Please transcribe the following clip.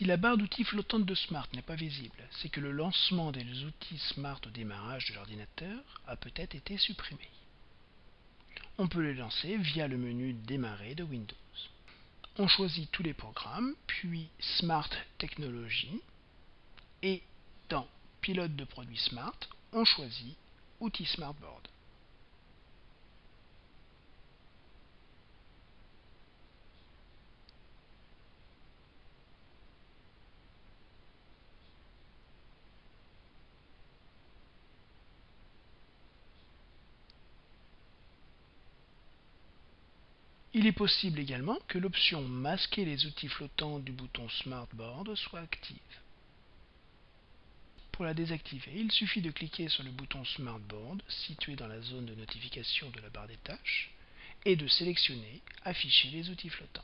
Si la barre d'outils flottante de Smart n'est pas visible, c'est que le lancement des outils Smart au démarrage de l'ordinateur a peut-être été supprimé. On peut les lancer via le menu Démarrer de Windows. On choisit tous les programmes, puis Smart Technologies, et dans Pilote de produits Smart, on choisit Outils Smartboard. Il est possible également que l'option Masquer les outils flottants du bouton Smartboard soit active. Pour la désactiver, il suffit de cliquer sur le bouton Smartboard situé dans la zone de notification de la barre des tâches et de sélectionner Afficher les outils flottants.